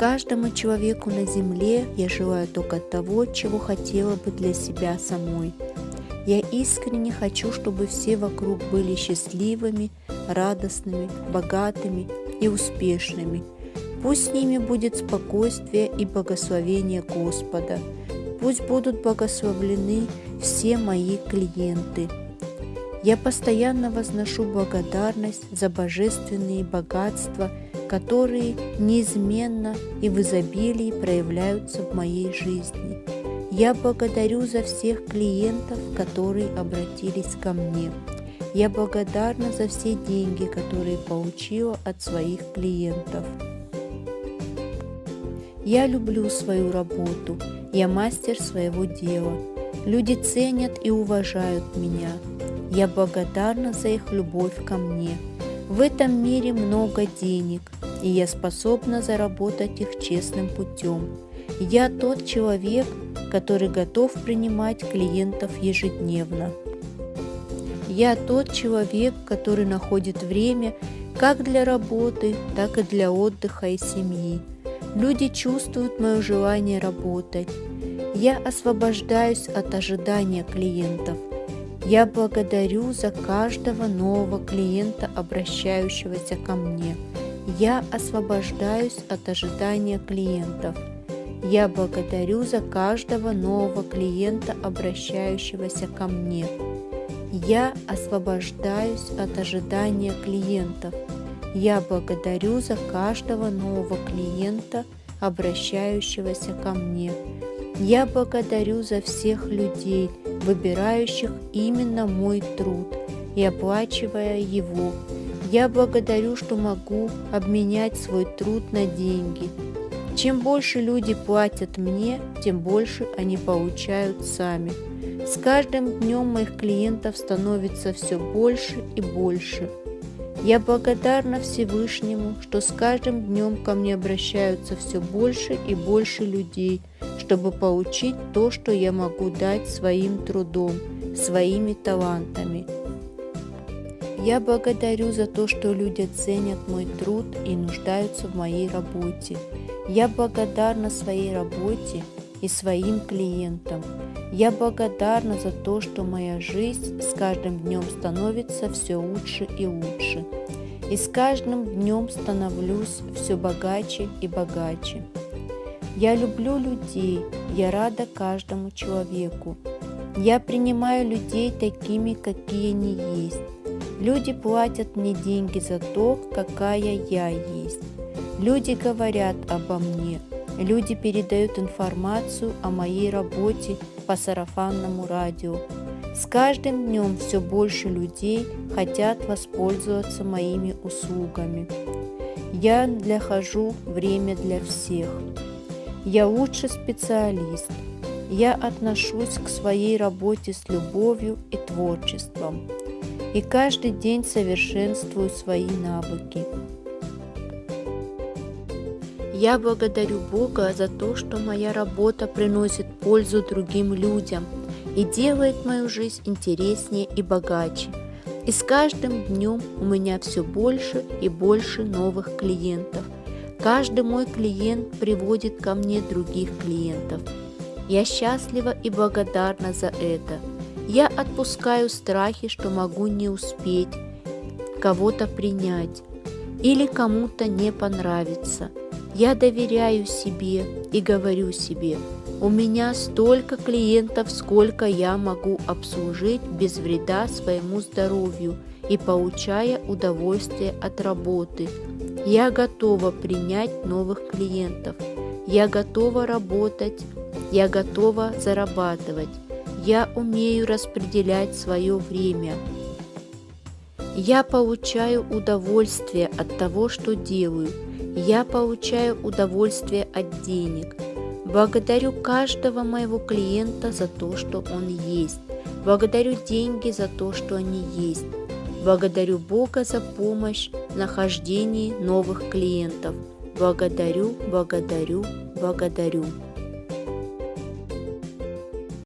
каждому человеку на земле я желаю только того, чего хотела бы для себя самой. Я искренне хочу, чтобы все вокруг были счастливыми, радостными, богатыми и успешными. Пусть с ними будет спокойствие и благословение Господа. Пусть будут благословлены все мои клиенты. Я постоянно возношу благодарность за божественные богатства, которые неизменно и в изобилии проявляются в моей жизни. Я благодарю за всех клиентов, которые обратились ко мне. Я благодарна за все деньги, которые получила от своих клиентов. Я люблю свою работу, я мастер своего дела. Люди ценят и уважают меня. Я благодарна за их любовь ко мне. В этом мире много денег, и я способна заработать их честным путем. Я тот человек, который готов принимать клиентов ежедневно. Я тот человек, который находит время как для работы, так и для отдыха и семьи. Люди чувствуют мое желание работать. Я освобождаюсь от ожидания клиентов. Я благодарю за каждого нового клиента, обращающегося ко мне. Я освобождаюсь от ожидания клиентов. Я благодарю за каждого нового клиента, обращающегося ко мне. Я освобождаюсь от ожидания клиентов. Я благодарю за каждого нового клиента, обращающегося ко мне. Я благодарю за всех людей, выбирающих именно мой труд и оплачивая его. Я благодарю, что могу обменять свой труд на деньги. Чем больше люди платят мне, тем больше они получают сами. С каждым днем моих клиентов становится все больше и больше – я благодарна Всевышнему, что с каждым днем ко мне обращаются все больше и больше людей, чтобы получить то, что я могу дать своим трудом, своими талантами. Я благодарю за то, что люди ценят мой труд и нуждаются в моей работе. Я благодарна своей работе и своим клиентам. Я благодарна за то, что моя жизнь с каждым днем становится все лучше и лучше. И с каждым днем становлюсь все богаче и богаче. Я люблю людей, я рада каждому человеку. Я принимаю людей такими, какие они есть. Люди платят мне деньги за то, какая я есть. Люди говорят обо мне, Люди передают информацию о моей работе по сарафанному радио. С каждым днем все больше людей хотят воспользоваться моими услугами. Я нахожу время для всех. Я лучший специалист. Я отношусь к своей работе с любовью и творчеством. И каждый день совершенствую свои навыки. Я благодарю Бога за то, что моя работа приносит пользу другим людям и делает мою жизнь интереснее и богаче. И с каждым днем у меня все больше и больше новых клиентов. Каждый мой клиент приводит ко мне других клиентов. Я счастлива и благодарна за это. Я отпускаю страхи, что могу не успеть кого-то принять или кому-то не понравится – я доверяю себе и говорю себе, у меня столько клиентов, сколько я могу обслужить без вреда своему здоровью и получая удовольствие от работы. Я готова принять новых клиентов. Я готова работать. Я готова зарабатывать. Я умею распределять свое время. Я получаю удовольствие от того, что делаю – я получаю удовольствие от денег. Благодарю каждого моего клиента за то, что он есть. Благодарю деньги за то, что они есть. Благодарю Бога за помощь в нахождении новых клиентов. Благодарю, благодарю, благодарю.